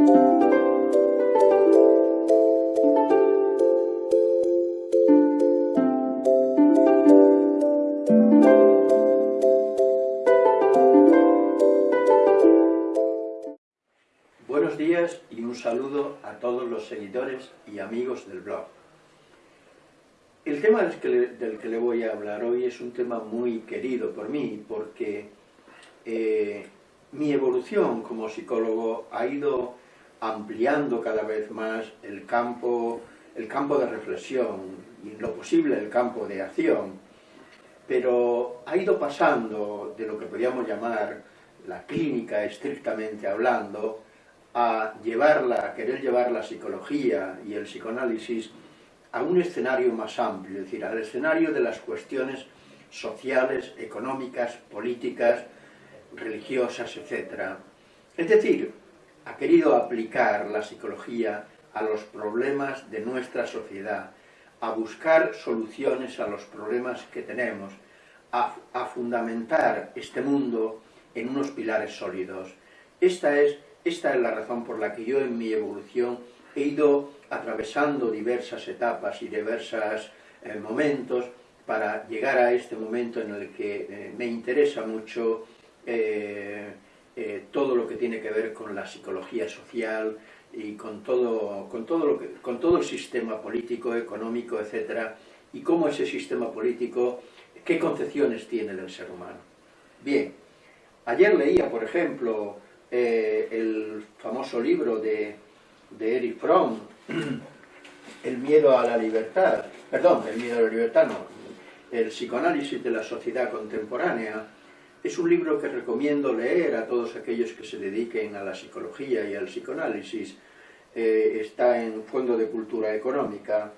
Buenos días y un saludo a todos los seguidores y amigos del blog. El tema del que, le, voy a hablar hoy es un tema muy querido por mí porque eh, mi evolución como psicólogo ha ido ampliando cada vez más el campo, el campo de reflexión y lo posible el campo de acción, pero ha ido pasando de lo que podríamos llamar la clínica estrictamente hablando a llevarla, a querer llevar la psicología y el psicoanálisis a un escenario más amplio, es decir, al escenario de las cuestiones sociales, económicas, políticas, religiosas, etc. Es decir, ha querido aplicar la psicología a los problemas de nuestra sociedad, a buscar soluciones a los problemas que tenemos, a, fundamentar este mundo en unos pilares sólidos. Esta es esta es la razón por la que yo en mi evolución he ido atravesando diversas etapas y diversos eh, momentos para llegar a este momento en el que eh, me interesa mucho eh, eh, todo lo que tiene que ver con la psicología social y con todo, con todo, con todo el sistema político, económico, etcétera, y cómo ese sistema político, qué concepciones tiene del ser humano. Bien, ayer leía, por ejemplo, eh, el famoso libro de, de Erich Fromm, El miedo a la libertad, perdón, el miedo a la libertad no, el psicoanálisis de la sociedad contemporánea, es un libro que recomiendo leer a todos aquellos que se dediquen a la psicología y al psicoanálisis, eh, está en Fondo de Cultura Económica.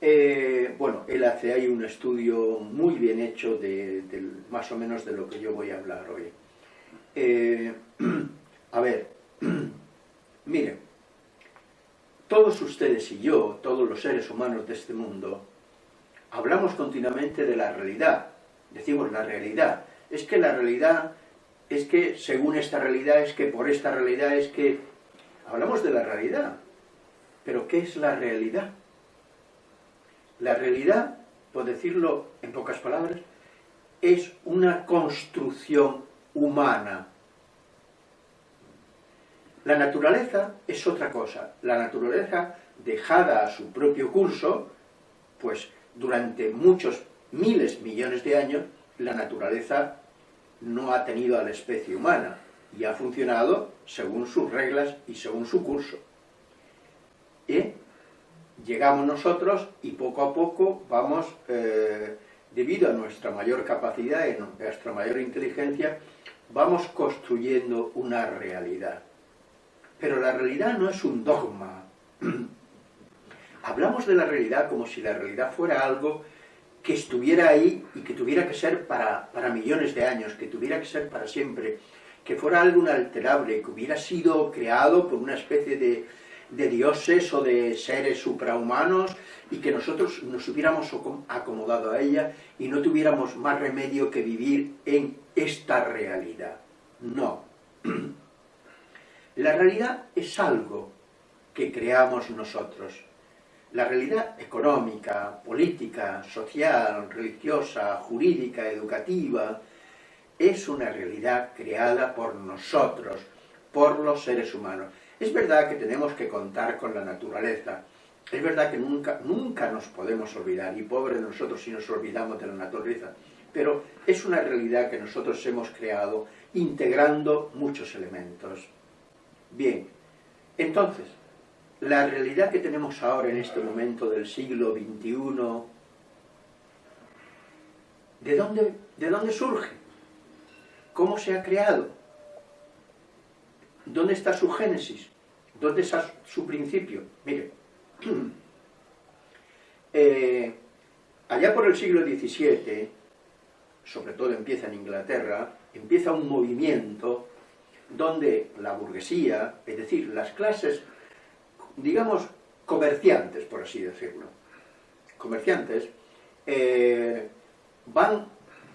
Eh, bueno, él hace ahí un estudio muy bien hecho de, más o menos de lo que yo voy a hablar hoy. Eh, a ver, miren, todos ustedes y yo, todos los seres humanos de este mundo, hablamos continuamente de la realidad, decimos la realidad, es que la realidad, es que según esta realidad, es que por esta realidad, es que... Hablamos de la realidad, pero ¿qué es la realidad? La realidad, por decirlo en pocas palabras, es una construcción humana. La naturaleza es otra cosa. La naturaleza, dejada a su propio curso, pues durante muchos miles, millones de años, la naturaleza no ha tenido a la especie humana y ha funcionado según sus reglas y según su curso. Llegamos nosotros y poco a poco vamos, eh, debido a nuestra mayor capacidad y nuestra mayor inteligencia, vamos construyendo una realidad. Pero la realidad no es un dogma. Hablamos de la realidad como si la realidad fuera algo que estuviera ahí y que tuviera que ser para, para millones de años, que tuviera que ser para siempre, que fuera algo inalterable, que hubiera sido creado por una especie de, de dioses o de seres suprahumanos y que nosotros nos hubiéramos acomodado a ella y no tuviéramos más remedio que vivir en esta realidad. No. La realidad es algo que creamos nosotros. La realidad económica, política, social, religiosa, jurídica, educativa, es una realidad creada por nosotros, por los seres humanos. Es verdad que tenemos que contar con la naturaleza, es verdad que nunca, nunca nos podemos olvidar, y pobre de nosotros si nos olvidamos de la naturaleza, pero es una realidad que nosotros hemos creado integrando muchos elementos. Bien, entonces, la realidad que tenemos ahora en este momento del siglo XXI, ¿de dónde, de dónde surge? ¿Cómo se ha creado? ¿Dónde está su génesis? ¿Dónde está su principio? Mire, eh, allá por el siglo XVII, sobre todo empieza en Inglaterra, empieza un movimiento donde la burguesía, es decir, las clases, digamos, comerciantes, por así decirlo, comerciantes, eh, van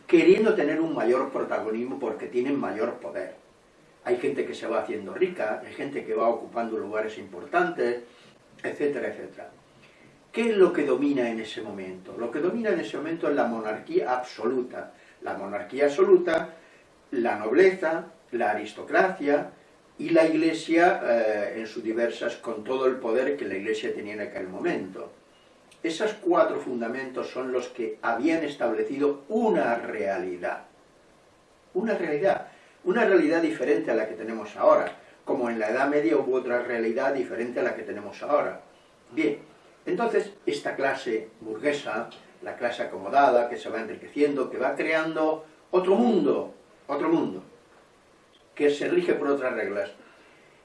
queriendo tener un mayor protagonismo porque tienen mayor poder. hay gente que se va haciendo rica, hay gente que va ocupando lugares importantes, etcétera, etcétera. ¿Qué es lo que domina en ese momento? Lo que domina en ese momento es la monarquía absoluta. La monarquía absoluta, la nobleza, la aristocracia y la iglesia eh, en sus diversas, con todo el poder que la iglesia tenía en aquel momento. Esos cuatro fundamentos son los que habían establecido una realidad. Una realidad. Una realidad diferente a la que tenemos ahora. Como en la Edad Media hubo otra realidad diferente a la que tenemos ahora. Bien, entonces esta clase burguesa, la clase acomodada, que se va enriqueciendo, que va creando otro mundo, otro mundo, que se rige por otras reglas,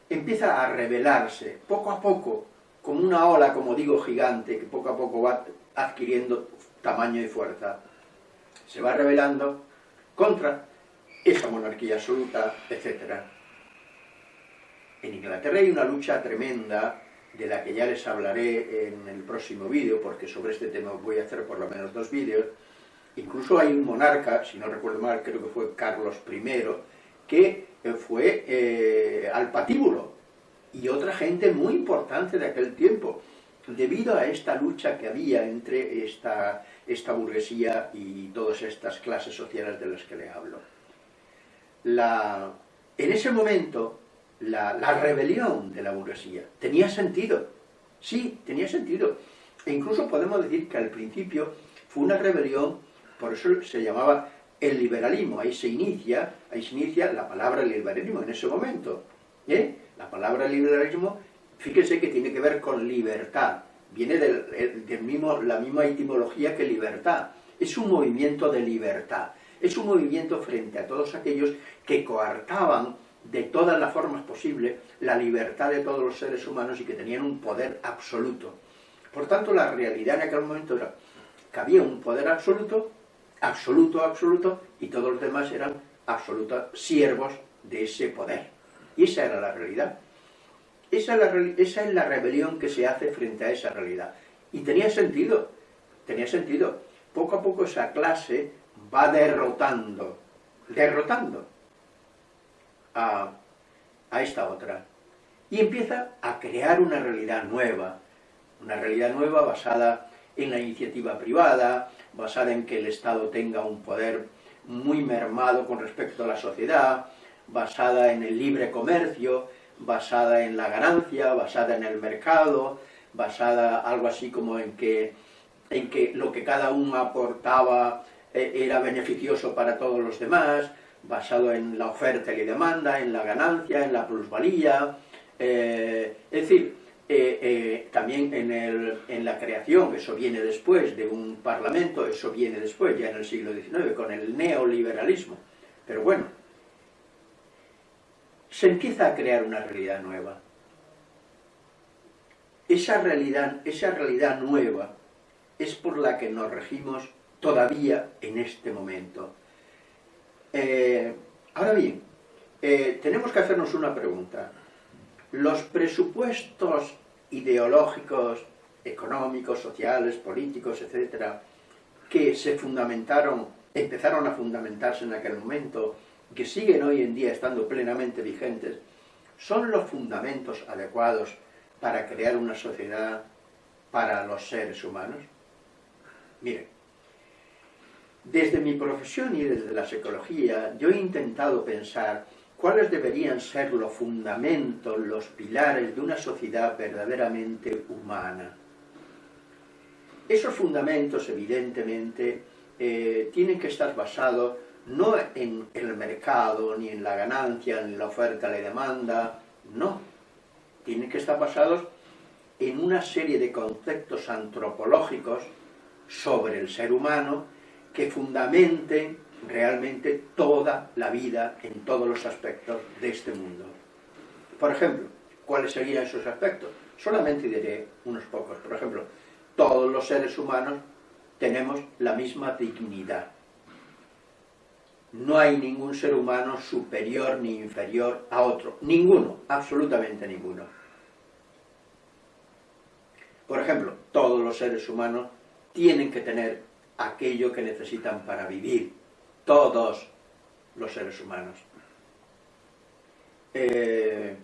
empieza a revelarse poco a poco como una ola, como digo, gigante, que poco a poco va adquiriendo tamaño y fuerza, se va revelando contra esa monarquía absoluta, etc. En Inglaterra hay una lucha tremenda, de la que ya les hablaré en el próximo vídeo, porque sobre este tema voy a hacer por lo menos dos vídeos. Incluso hay un monarca, si no recuerdo mal, creo que fue Carlos I, que fue eh, al patíbulo, y otra gente muy importante de aquel tiempo, debido a esta lucha que había entre esta, esta burguesía y todas estas clases sociales de las que le hablo. La, en ese momento, la, la, rebelión de la burguesía tenía sentido, sí, tenía sentido. E incluso podemos decir que al principio fue una rebelión, por eso se llamaba el liberalismo, ahí se inicia, ahí se inicia la palabra liberalismo en ese momento. ¿eh? La palabra liberalismo, fíjense que tiene que ver con libertad, viene del, mismo, la misma etimología que libertad. Es un movimiento de libertad, es un movimiento frente a todos aquellos que coartaban de todas las formas posibles la libertad de todos los seres humanos y que tenían un poder absoluto. Por tanto, la realidad en aquel momento era que había un poder absoluto, absoluto, absoluto, y todos los demás eran absolutos siervos de ese poder. Y esa era la realidad. Esa es la, rebelión que se hace frente a esa realidad. Y tenía sentido, tenía sentido. Poco a poco esa clase va derrotando, derrotando a, a esta otra. Y empieza a crear una realidad nueva, una realidad nueva basada en la iniciativa privada, basada en que el Estado tenga un poder muy mermado con respecto a la sociedad, basada en el libre comercio, basada en la ganancia, basada en el mercado, basada algo así como en que, en que lo que cada uno aportaba eh, era beneficioso para todos los demás, basado en la oferta y la demanda, en la ganancia, en la plusvalía, eh, es decir, eh, también en, el, en, la creación, eso viene después de un parlamento, eso viene después, ya en el siglo XIX, con el neoliberalismo. Pero bueno, se empieza a crear una realidad nueva. Esa realidad, esa realidad nueva es por la que nos regimos todavía en este momento. Eh, ahora bien, eh, tenemos que hacernos una pregunta. Los presupuestos ideológicos, económicos, sociales, políticos, etcétera, que se fundamentaron, empezaron a fundamentarse en aquel momento, que siguen hoy en día estando plenamente vigentes, son los fundamentos adecuados para crear una sociedad para los seres humanos? Miren, desde mi profesión y desde la psicología, yo he intentado pensar cuáles deberían ser los fundamentos, los pilares de una sociedad verdaderamente humana. Esos fundamentos, evidentemente, eh, tienen que estar basados no en el mercado, ni en la ganancia, ni en la oferta, la demanda, no. Tienen que estar basados en una serie de conceptos antropológicos sobre el ser humano que fundamenten realmente toda la vida en todos los aspectos de este mundo. Por ejemplo, ¿cuáles serían esos aspectos? Solamente diré unos pocos. Por ejemplo, todos los seres humanos tenemos la misma dignidad no hay ningún ser humano superior ni inferior a otro. Ninguno, absolutamente ninguno. Por ejemplo, todos los seres humanos tienen que tener aquello que necesitan para vivir. Todos los seres humanos. eh,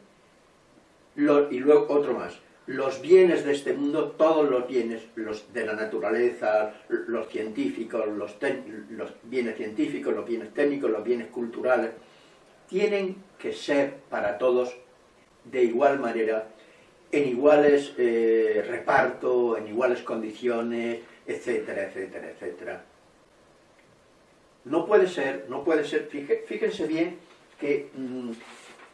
y luego otro más, los bienes de este mundo, todos los bienes, los de la naturaleza, los científicos, los, bienes científicos, los bienes técnicos, los bienes culturales, tienen que ser para todos de igual manera, en iguales eh, reparto, en iguales condiciones, etcétera, etcétera, etcétera. No puede ser, no puede ser, fíjense bien que, mm,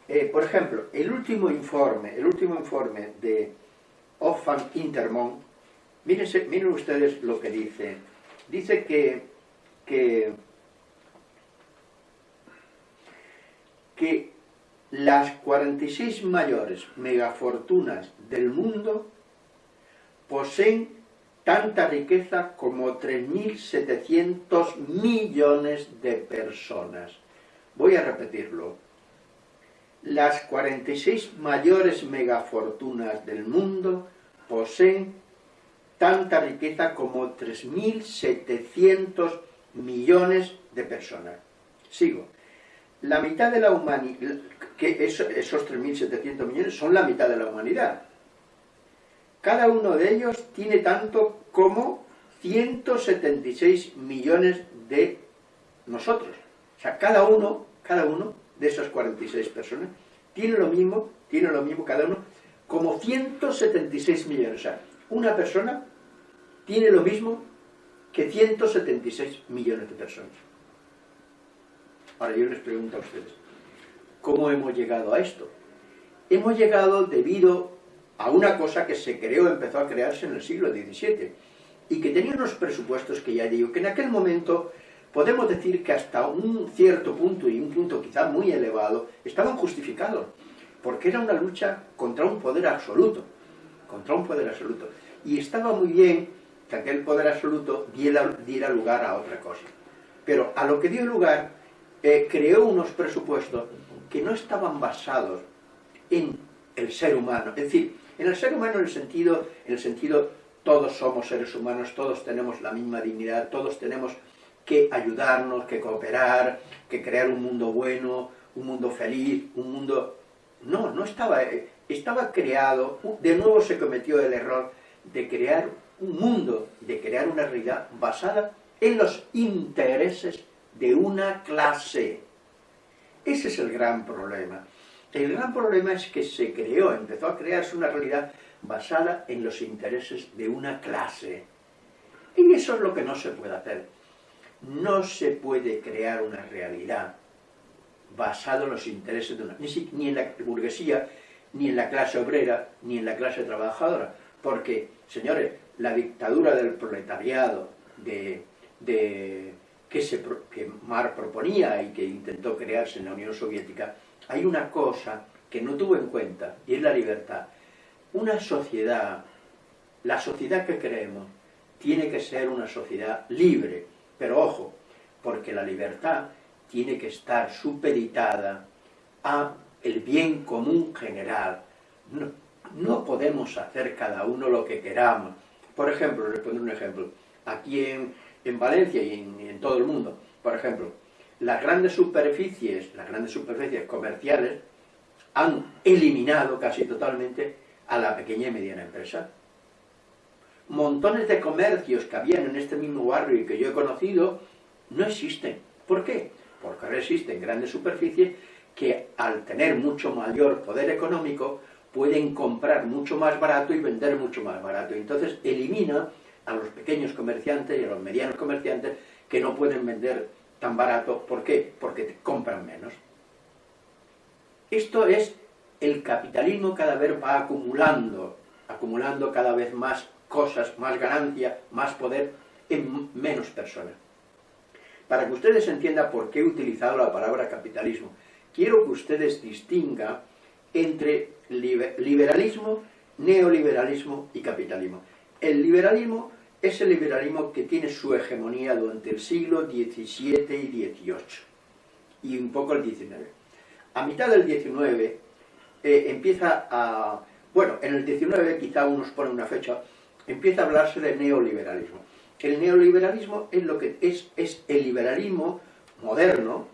eh, por ejemplo, el último informe, el último informe de Oxfam Intermont, miren ustedes lo que dice. Dice que, que, que las 46 mayores megafortunas del mundo poseen tanta riqueza como 3.700 millones de personas. Voy a repetirlo. Las 46 mayores megafortunas del mundo poseen tanta riqueza como 3.700 millones de personas. Sigo. La mitad de la humanidad, que esos 3.700 millones son la mitad de la humanidad. Cada uno de ellos tiene tanto como 176 millones de nosotros. O sea, cada uno, cada uno de esas 46 personas tiene lo mismo, tiene lo mismo cada uno, como 176 millones. O sea, una persona tiene lo mismo que 176 millones de personas. Ahora yo les pregunto a ustedes, ¿cómo hemos llegado a esto? Hemos llegado debido a una cosa que se creó, empezó a crearse en el siglo XVII, y que tenía unos presupuestos que ya digo, que en aquel momento podemos decir que hasta un cierto punto, y un punto quizá muy elevado, estaban justificados, porque era una lucha contra un poder absoluto, contra un poder absoluto. Y estaba muy bien que aquel poder absoluto diera, lugar a otra cosa. Pero a lo que dio lugar, creó unos presupuestos que no estaban basados en el ser humano. Es decir, en el ser humano en el sentido, en el sentido todos somos seres humanos, todos tenemos la misma dignidad, todos tenemos que ayudarnos, que cooperar, que crear un mundo bueno, un mundo feliz, un mundo... No, no estaba... Eh, estaba creado, de nuevo se cometió el error de crear un mundo, de crear una realidad basada en los intereses de una clase. Ese es el gran problema. El gran problema es que se creó, empezó a crearse una realidad basada en los intereses de una clase. Y eso es lo que no se puede hacer no se puede crear una realidad basada en los intereses de una... Ni en la burguesía, ni en la clase obrera, ni en la clase trabajadora. Porque, señores, la dictadura del proletariado de, que, se, que Marx proponía y que intentó crearse en la Unión Soviética, hay una cosa que no tuvo en cuenta, y es la libertad. Una sociedad, la sociedad que creemos, tiene que ser una sociedad libre, pero ojo, porque la libertad tiene que estar supeditada a el bien común general. No, podemos hacer cada uno lo que queramos. Por ejemplo, les pongo un ejemplo. Aquí en, Valencia y en, en, todo el mundo, por ejemplo, las grandes superficies, las grandes superficies comerciales han eliminado casi totalmente a la pequeña y mediana empresa montones de comercios que habían en este mismo barrio y que yo he conocido, no existen. ¿Por qué? Porque ahora existen grandes superficies que al tener mucho mayor poder económico pueden comprar mucho más barato y vender mucho más barato. Entonces elimina a los pequeños comerciantes y a los medianos comerciantes que no pueden vender tan barato. ¿Por qué? Porque compran menos. Esto es el capitalismo cada vez va acumulando, acumulando cada vez más cosas, más ganancia, más poder en menos personas. Para que ustedes entiendan por qué he utilizado la palabra capitalismo, quiero que ustedes distingan entre liberalismo, neoliberalismo y capitalismo. El liberalismo es el liberalismo que tiene su hegemonía durante el siglo XVII y XVIII, y un poco el XIX. A mitad del XIX eh, empieza a... Bueno, en el XIX quizá unos ponen una fecha, empieza a hablarse de neoliberalismo. El neoliberalismo es lo que es, es el liberalismo moderno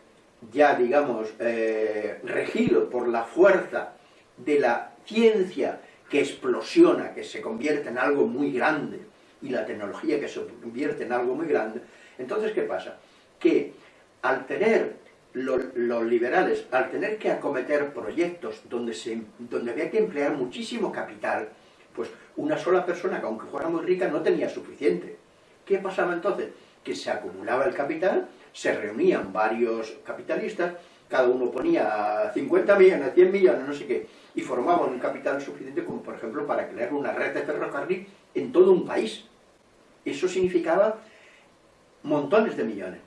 ya digamos, eh, regido por la fuerza de la ciencia que explosiona, que se convierte en algo muy grande, y la tecnología que se convierte en algo muy grande, entonces ¿qué pasa? Que al tener los liberales, al tener que acometer proyectos donde, se, donde había que emplear muchísimo capital, pues una sola persona, que aunque fuera muy rica, no tenía suficiente. ¿Qué pasaba entonces? Que se acumulaba el capital, se reunían varios capitalistas, cada uno ponía 50 millones, 100 millones, no sé qué, y formaban un capital suficiente como, por ejemplo, para crear una red de ferrocarril en todo un país. Eso significaba montones de millones.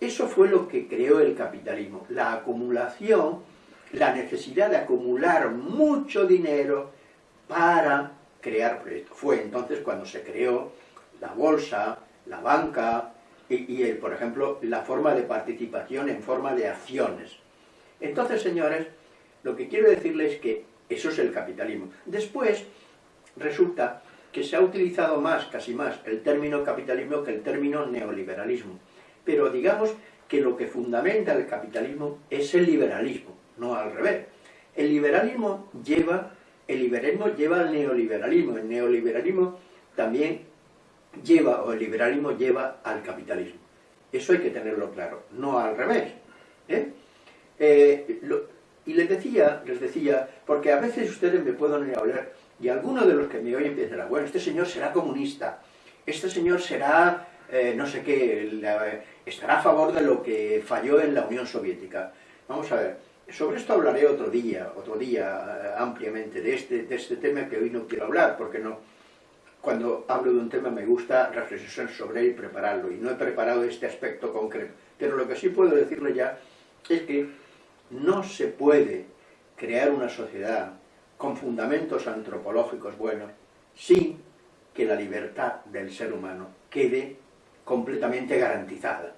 Eso fue lo que creó el capitalismo, la acumulación, la necesidad de acumular mucho dinero para crear proyectos. Fue entonces cuando se creó la bolsa, la banca y, por ejemplo, la forma de participación en forma de acciones. Entonces, señores, lo que quiero decirles es que eso es el capitalismo. Después, resulta que se ha utilizado más, casi más, el término capitalismo que el término neoliberalismo. Pero digamos que lo que fundamenta el capitalismo es el liberalismo, no al revés. El liberalismo lleva, el liberalismo lleva al neoliberalismo, el neoliberalismo también lleva, o el liberalismo lleva al capitalismo. Eso hay que tenerlo claro, no al revés. ¿eh? Eh, y les decía, les decía, porque a veces ustedes me pueden hablar, y algunos de los que me oyen piensan, bueno, este señor será comunista, este señor será, eh, no sé qué, estará a favor de lo que falló en la Unión Soviética. Vamos a ver, sobre esto hablaré otro día, otro día ampliamente de este, de este tema que hoy no quiero hablar, porque no, cuando hablo de un tema me gusta reflexionar sobre él y prepararlo, y no he preparado este aspecto concreto. Pero lo que sí puedo decirle ya es que no se puede crear una sociedad con fundamentos antropológicos buenos sin que la libertad del ser humano quede completamente garantizada.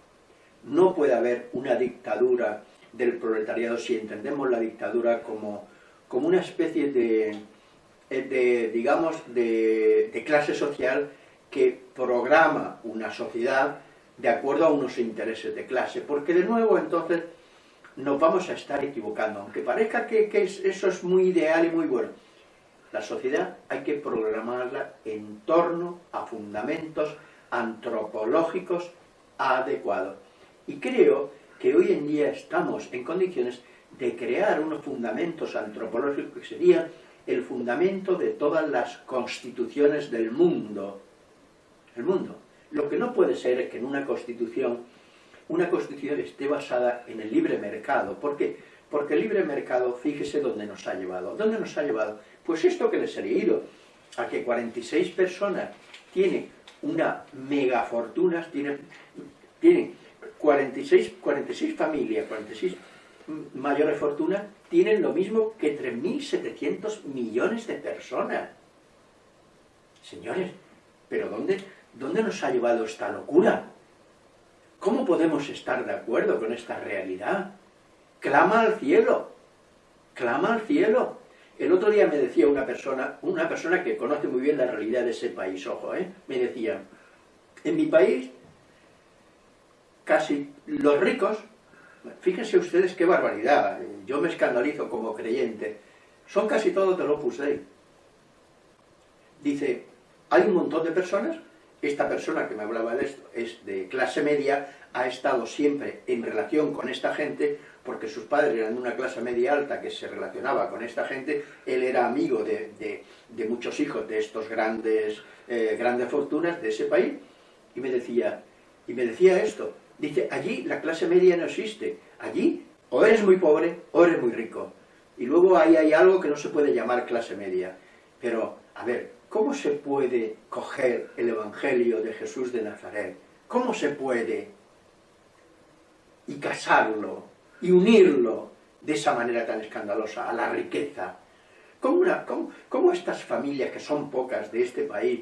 No puede haber una dictadura del proletariado si entendemos la dictadura como, como una especie de, de digamos, de, de clase social que programa una sociedad de acuerdo a unos intereses de clase, porque de nuevo entonces nos vamos a estar equivocando, aunque parezca que, eso es muy ideal y muy bueno. La sociedad hay que programarla en torno a fundamentos antropológicos adecuados. Y creo que hoy en día estamos en condiciones de crear unos fundamentos antropológicos que serían el fundamento de todas las constituciones del mundo. El mundo. Lo que no puede ser es que en una constitución una constitución esté basada en el libre mercado. ¿Por qué? Porque el libre mercado, fíjese dónde nos ha llevado. ¿Dónde nos ha llevado? Pues esto que les he leído, a que 46 personas tienen una mega fortuna, tienen, tienen 46, 46 familias, 46 mayores fortunas, tienen lo mismo que 3.700 millones de personas. Señores, ¿pero dónde, dónde nos ha llevado esta locura? ¿Cómo podemos estar de acuerdo con esta realidad? Clama al cielo, clama al cielo. El otro día me decía una persona, una persona que conoce muy bien la realidad de ese país, ojo, ¿eh? me decía, en mi país, casi los ricos, fíjense ustedes qué barbaridad, yo me escandalizo como creyente, son casi todos de Opus Dei. Dice, hay un montón de personas esta persona que me hablaba de esto es de clase media, ha estado siempre en relación con esta gente, porque sus padres eran de una clase media alta que se relacionaba con esta gente, él era amigo de, muchos hijos de estos grandes, eh, grandes fortunas de ese país, y me decía, y me decía esto, dice, allí la clase media no existe, allí o eres muy pobre o eres muy rico, y luego ahí hay algo que no se puede llamar clase media, pero, a ver, ¿Cómo se puede coger el Evangelio de Jesús de Nazaret? ¿Cómo se puede y casarlo y unirlo de esa manera tan escandalosa a la riqueza? ¿Cómo, estas familias, que son pocas de este país,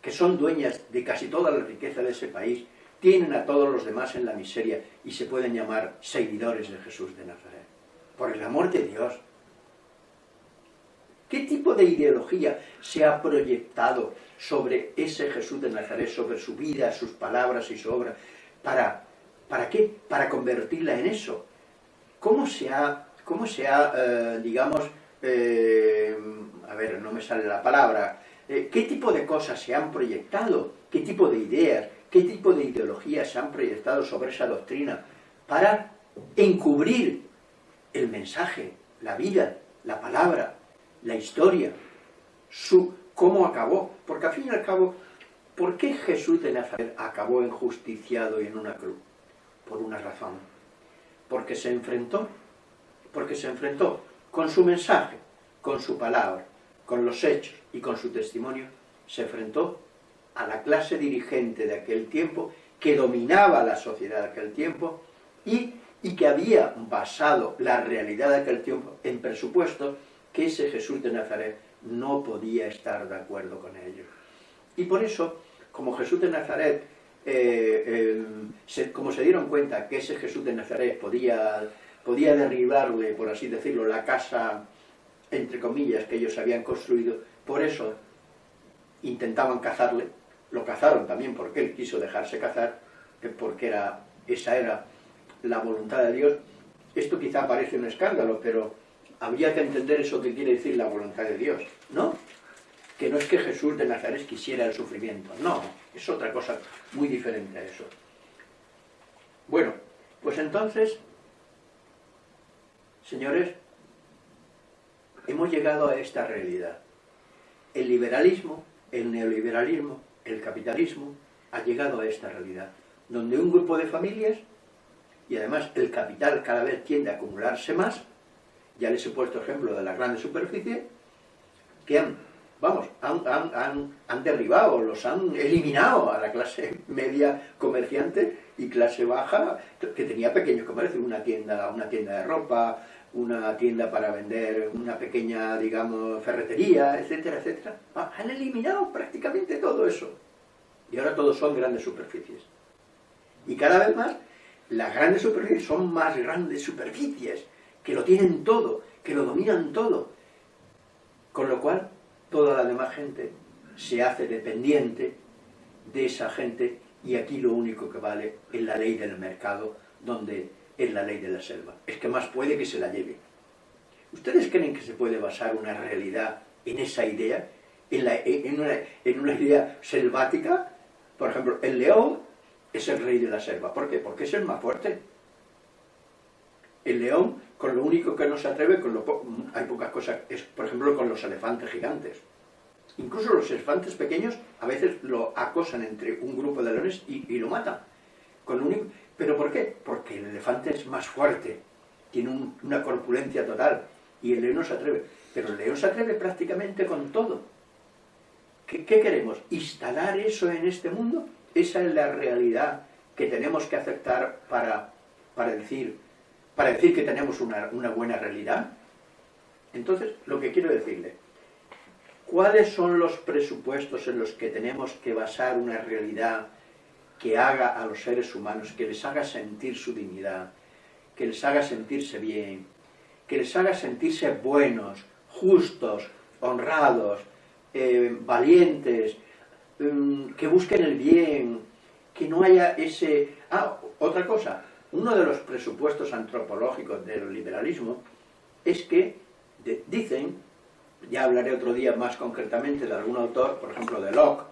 que son dueñas de casi toda la riqueza de ese país, tienen a todos los demás en la miseria y se pueden llamar seguidores de Jesús de Nazaret? Por el amor de Dios, ¿Qué tipo de ideología se ha proyectado sobre ese Jesús de Nazaret, sobre su vida, sus palabras y su obra, para ¿Para qué? Para convertirla en eso. ¿Cómo se ha, cómo se ha eh, digamos, eh, a ver, no me sale la palabra, eh, qué tipo de cosas se han proyectado, qué tipo de ideas, qué tipo de ideologías se han proyectado sobre esa doctrina para encubrir el mensaje, la vida, la palabra, la historia, su, cómo acabó. Porque al fin y al cabo, ¿por qué Jesús de Nazaret acabó enjusticiado y en una cruz? Por una razón. Porque se enfrentó, porque se enfrentó con su mensaje, con su palabra, con los hechos y con su testimonio, se enfrentó a la clase dirigente de aquel tiempo, que dominaba la sociedad de aquel tiempo, y, y que había basado la realidad de aquel tiempo en presupuesto que ese Jesús de Nazaret no podía estar de acuerdo con ellos. Y por eso, como Jesús de Nazaret, eh, como se dieron cuenta que ese Jesús de Nazaret podía, podía derribarle, por así decirlo, la casa, entre comillas, que ellos habían construido, por eso intentaban cazarle, lo cazaron también porque él quiso dejarse cazar, porque era, esa era la voluntad de Dios. Esto quizá parece un escándalo, pero habría que entender eso que quiere decir la voluntad de Dios, ¿no? Que no es que Jesús de Nazaret quisiera el sufrimiento, no, es otra cosa muy diferente a eso. Bueno, pues entonces, señores, hemos llegado a esta realidad. El liberalismo, el neoliberalismo, el capitalismo ha llegado a esta realidad, donde un grupo de familias, y además el capital cada vez tiende a acumularse más, ya les he puesto ejemplo de las grandes superficies, que han, vamos, han, derribado, los han eliminado a la clase media comerciante y clase baja, que tenía pequeños comercios, una tienda, una tienda de ropa, una tienda para vender una pequeña, digamos, ferretería, etcétera, etcétera. Ah, han eliminado prácticamente todo eso. Y ahora todos son grandes superficies. Y cada vez más, las grandes superficies son más grandes superficies que lo tienen todo, que lo dominan todo. Con lo cual, toda la demás gente se hace dependiente de esa gente y aquí lo único que vale es la ley del mercado, donde es la ley de la selva. Es que más puede que se la lleve. ¿Ustedes creen que se puede basar una realidad en esa idea? ¿En, una, en una idea selvática? Por ejemplo, el león es el rey de la selva. ¿Por qué? Porque es el más fuerte. El león con lo único que no se atreve, con lo hay pocas cosas, es por ejemplo con los elefantes gigantes. Incluso los elefantes pequeños a veces lo acosan entre un grupo de leones y, lo matan. Con único, ¿Pero por qué? Porque el elefante es más fuerte, tiene una corpulencia total, y el león no se atreve. Pero el león se atreve prácticamente con todo. ¿Qué, qué queremos? ¿Instalar eso en este mundo? Esa es la realidad que tenemos que aceptar para, para decir, para decir que tenemos una, buena realidad? Entonces, lo que quiero decirle, ¿cuáles son los presupuestos en los que tenemos que basar una realidad que haga a los seres humanos, que les haga sentir su dignidad, que les haga sentirse bien, que les haga sentirse buenos, justos, honrados, eh, valientes, mm, que busquen el bien, que no haya ese... Ah, otra cosa, uno de los presupuestos antropológicos del liberalismo es que dicen, ya hablaré otro día más concretamente de algún autor, por ejemplo de Locke,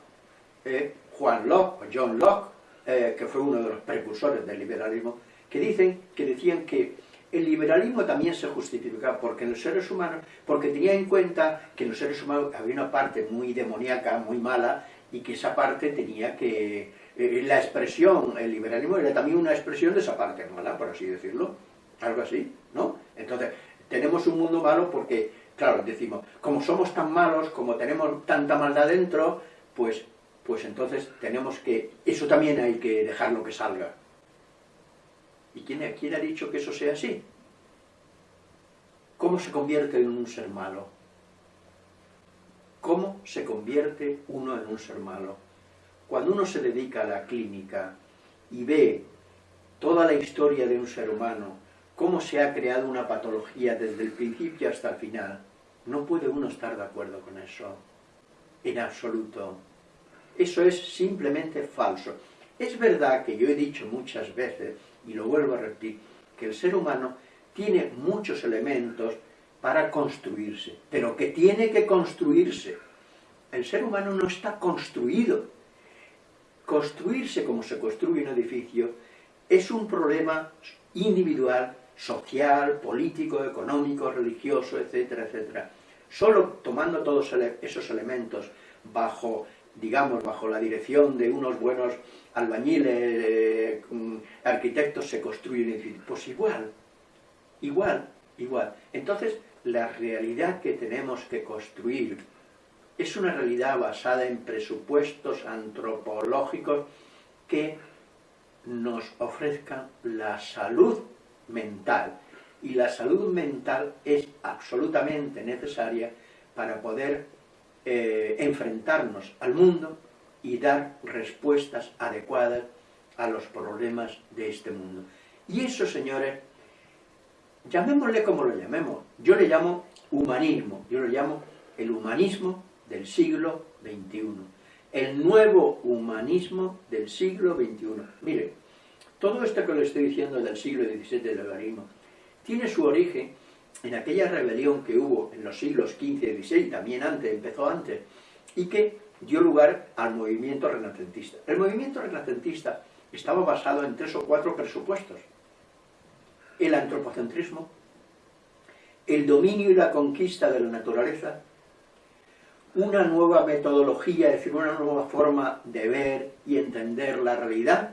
eh, Juan Locke o John Locke, eh, que fue uno de los precursores del liberalismo, que dicen, que decían que el liberalismo también se justificaba porque los seres humanos, porque tenía en cuenta que en los seres humanos había una parte muy demoníaca, muy mala, y que esa parte tenía que, eh, la expresión, el liberalismo era también una expresión de esa parte mala, por así decirlo, algo así, ¿no? Entonces, tenemos un mundo malo porque, claro, decimos, como somos tan malos, como tenemos tanta maldad dentro, pues, pues entonces tenemos que, eso también hay que dejarlo que salga. ¿Y quién, quién ha dicho que eso sea así? ¿Cómo se convierte en un ser malo? ¿Cómo se convierte uno en un ser malo? Cuando uno se dedica a la clínica y ve toda la historia de un ser humano, cómo se ha creado una patología desde el principio hasta el final, no puede uno estar de acuerdo con eso, en absoluto. Eso es simplemente falso. Es verdad que yo he dicho muchas veces, y lo vuelvo a repetir, que el ser humano tiene muchos elementos para construirse, pero que tiene que construirse. El ser humano no está construido. Construirse como se construye un edificio es un problema individual, social, político, económico, religioso, etcétera, etcétera. Solo tomando todos esos elementos bajo, digamos, bajo la dirección de unos buenos albañiles, mm, arquitectos, se construye un edificio. Pues igual, igual, igual. Entonces, la realidad que tenemos que construir es una realidad basada en presupuestos antropológicos que nos ofrezcan la salud mental. Y la salud mental es absolutamente necesaria para poder eh, enfrentarnos al mundo y dar respuestas adecuadas a los problemas de este mundo. Y eso, señores, llamémosle como lo llamemos. Yo le llamo humanismo, yo lo llamo el humanismo del siglo XXI. El nuevo humanismo del siglo XXI. Mire, todo esto que le estoy diciendo del siglo XVII del humanismo tiene su origen en aquella rebelión que hubo en los siglos XV y XVI, también antes, empezó antes, y que dio lugar al movimiento renacentista. El movimiento renacentista estaba basado en tres o cuatro presupuestos. El antropocentrismo, el dominio y la conquista de la naturaleza, una nueva metodología, es decir, una nueva forma de ver y entender la realidad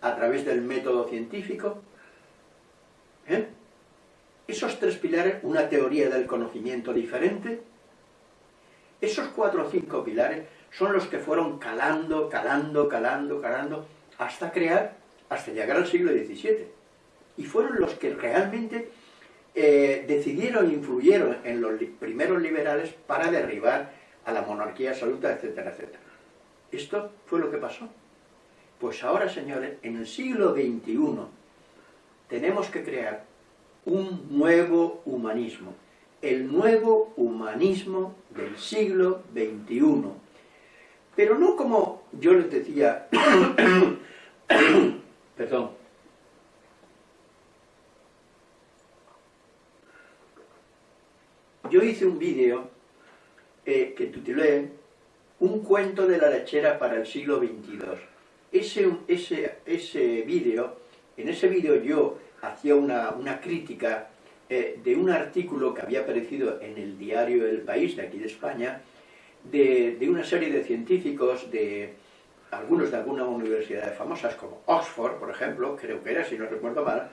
a través del método científico. ¿Eh? Esos tres pilares, una teoría del conocimiento diferente, esos cuatro o cinco pilares son los que fueron calando, calando, calando, calando, hasta crear, hasta llegar al siglo XVII. Y fueron los que realmente eh, decidieron e influyeron en los primeros liberales para derribar a la monarquía absoluta, etcétera, etcétera. Esto fue lo que pasó. Pues ahora, señores, en el siglo XXI tenemos que crear un nuevo humanismo, el nuevo humanismo del siglo XXI. Pero no como yo les decía, perdón, yo hice un vídeo eh, que titulé Un cuento de la lechera para el siglo XXII. Ese, ese, ese vídeo, en ese vídeo yo hacía una, una crítica eh, de un artículo que había aparecido en el diario El País, de aquí de España, de, de una serie de científicos, de algunos de algunas universidades famosas, como Oxford, por ejemplo, creo que era, si no recuerdo mal,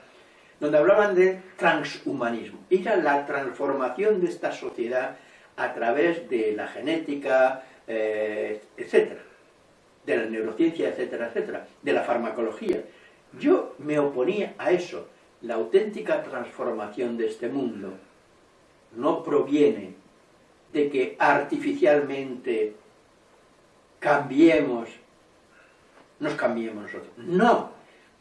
donde hablaban de transhumanismo. Era la transformación de esta sociedad a través de la genética, eh, etcétera, de la neurociencia, etcétera, etcétera, de la farmacología. Yo me oponía a eso, la auténtica transformación de este mundo no proviene de que artificialmente cambiemos, nos cambiemos nosotros. No,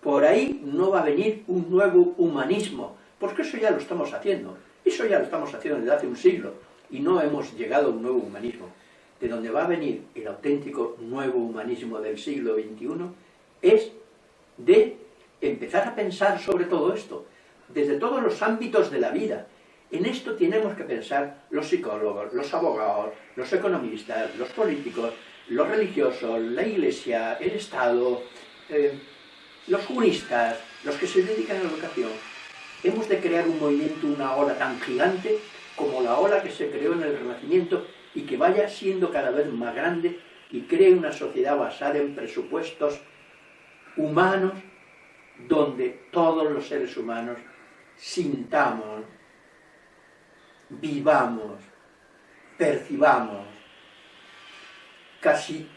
por ahí no va a venir un nuevo humanismo, porque eso ya lo estamos haciendo. Eso ya lo estamos haciendo desde hace un siglo y no hemos llegado a un nuevo humanismo. De donde va a venir el auténtico nuevo humanismo del siglo XXI es de empezar a pensar sobre todo esto, desde todos los ámbitos de la vida. En esto tenemos que pensar los psicólogos, los abogados, los economistas, los políticos, los religiosos, la iglesia, el Estado, eh, los juristas, los que se dedican a la educación. Hemos de crear un movimiento, una ola tan gigante la ola que se creó en el Renacimiento y que vaya siendo cada vez más grande y cree una sociedad basada en presupuestos humanos donde todos los seres humanos sintamos, vivamos, percibamos, casi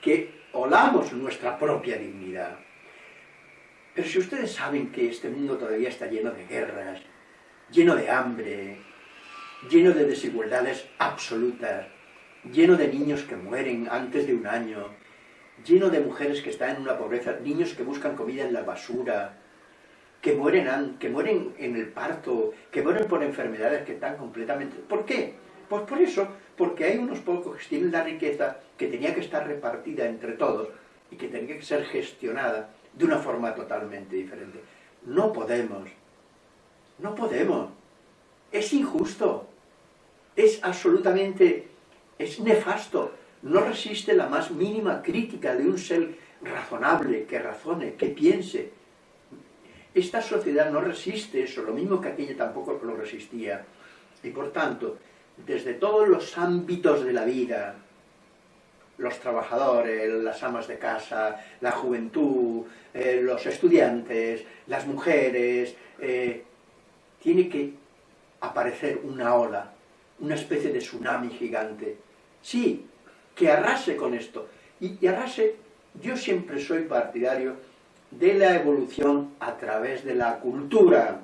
que olamos nuestra propia dignidad. Pero si ustedes saben que este mundo todavía está lleno de guerras, lleno de hambre, lleno de desigualdades absolutas, lleno de niños que mueren antes de un año, lleno de mujeres que están en una pobreza, niños que buscan comida en la basura, que mueren, que mueren en el parto, que mueren por enfermedades que están completamente... ¿Por qué? Pues por eso, porque hay unos pocos que tienen la riqueza que tenía que estar repartida entre todos y que tiene que ser gestionada de una forma totalmente diferente. No podemos, no podemos, es injusto, es absolutamente, es nefasto, no resiste la más mínima crítica de un ser razonable, que razone, que piense. Esta sociedad no resiste eso, lo mismo que aquella tampoco lo resistía. Y por tanto, desde todos los ámbitos de la vida, los trabajadores, las amas de casa, la juventud, eh, los estudiantes, las mujeres, eh, tiene que aparecer una ola, una especie de tsunami gigante. Sí, que arrase con esto. Y, arrase, yo siempre soy partidario de la evolución a través de la cultura,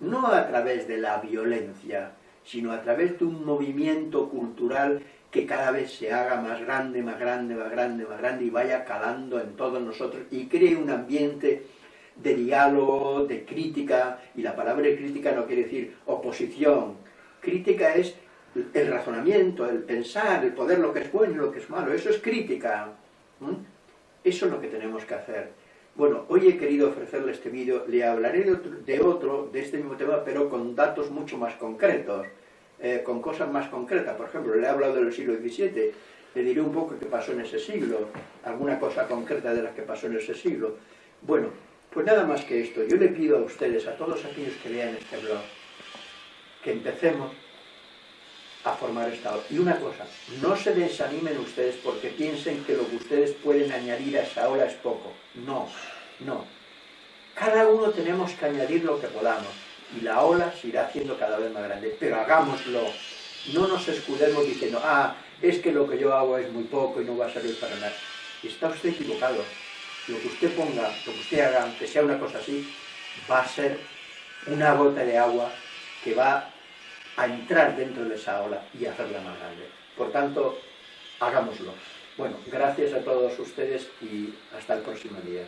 no a través de la violencia, sino a través de un movimiento cultural que cada vez se haga más grande, más grande, más grande, más grande y vaya calando en todos nosotros y cree un ambiente de diálogo, de crítica, y la palabra crítica no quiere decir oposición, crítica es el razonamiento, el pensar, el poder lo que es bueno y lo que es malo, eso es crítica. Eso es lo que tenemos que hacer. Bueno, hoy he querido ofrecerle este vídeo, le hablaré de otro, de este mismo tema, pero con datos mucho más concretos, eh, con cosas más concretas. Por ejemplo, le he hablado del siglo XVII, le diré un poco qué pasó en ese siglo, alguna cosa concreta de las que pasó en ese siglo. Bueno, pues nada más que esto, yo le pido a ustedes, a todos aquellos que lean este blog, que empecemos a formar esta ola. Y una cosa, no se desanimen ustedes porque piensen que lo que ustedes pueden añadir a esa ola es poco. No, no. Cada uno tenemos que añadir lo que podamos y la ola se irá haciendo cada vez más grande. Pero hagámoslo. No nos escudemos diciendo, ah, es que lo que yo hago es muy poco y no va a servir para nada. Está usted equivocado. Lo que usted ponga, lo que usted haga, aunque sea una cosa así, va a ser una gota de agua que va a entrar dentro de esa ola y hacerla más grande. Por tanto, hagámoslo. Bueno, gracias a todos ustedes y hasta el próximo día.